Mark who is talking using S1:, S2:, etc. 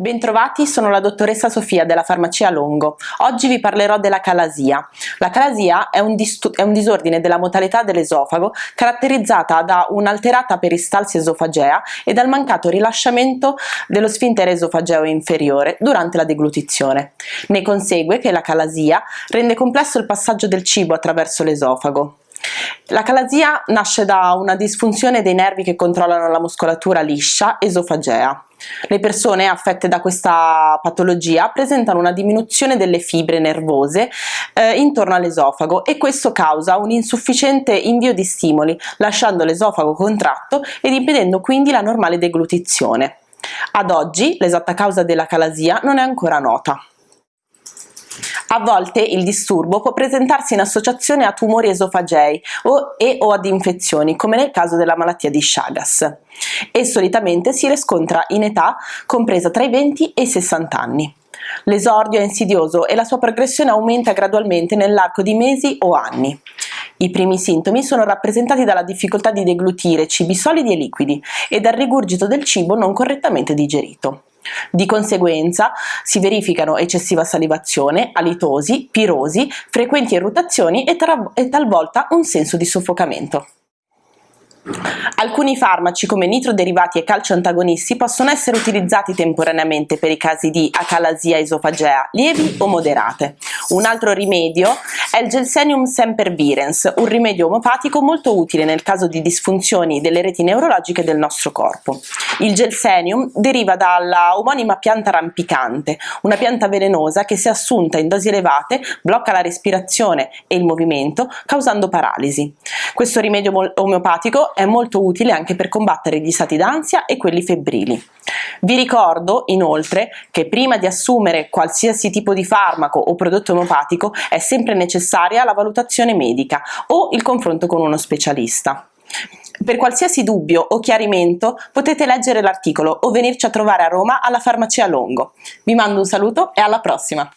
S1: Bentrovati, sono la dottoressa Sofia della farmacia Longo. Oggi vi parlerò della calasia. La calasia è un, è un disordine della modalità dell'esofago caratterizzata da un'alterata peristalsi esofagea e dal mancato rilasciamento dello sfintere esofageo inferiore durante la deglutizione. Ne consegue che la calasia rende complesso il passaggio del cibo attraverso l'esofago. La calasia nasce da una disfunzione dei nervi che controllano la muscolatura liscia esofagea. Le persone affette da questa patologia presentano una diminuzione delle fibre nervose eh, intorno all'esofago e questo causa un insufficiente invio di stimoli, lasciando l'esofago contratto ed impedendo quindi la normale deglutizione. Ad oggi l'esatta causa della calasia non è ancora nota. A volte il disturbo può presentarsi in associazione a tumori esofagei o, e o ad infezioni, come nel caso della malattia di Chagas, e solitamente si riscontra in età compresa tra i 20 e i 60 anni. L'esordio è insidioso e la sua progressione aumenta gradualmente nell'arco di mesi o anni. I primi sintomi sono rappresentati dalla difficoltà di deglutire cibi solidi e liquidi e dal rigurgito del cibo non correttamente digerito. Di conseguenza si verificano eccessiva salivazione, alitosi, pirosi, frequenti irritazioni e, e talvolta un senso di soffocamento. Alcuni farmaci come nitroderivati e calcio antagonisti possono essere utilizzati temporaneamente per i casi di acalasia esofagea lievi o moderate. Un altro rimedio è il Gelsenium sempervirens, un rimedio omopatico molto utile nel caso di disfunzioni delle reti neurologiche del nostro corpo. Il Gelsenium deriva dalla omonima pianta rampicante, una pianta velenosa che se assunta in dosi elevate blocca la respirazione e il movimento causando paralisi. Questo rimedio omeopatico è molto utile anche per combattere gli stati d'ansia e quelli febbrili. Vi ricordo inoltre che prima di assumere qualsiasi tipo di farmaco o prodotto omopatico è sempre necessaria la valutazione medica o il confronto con uno specialista. Per qualsiasi dubbio o chiarimento potete leggere l'articolo o venirci a trovare a Roma alla farmacia Longo. Vi mando un saluto e alla prossima!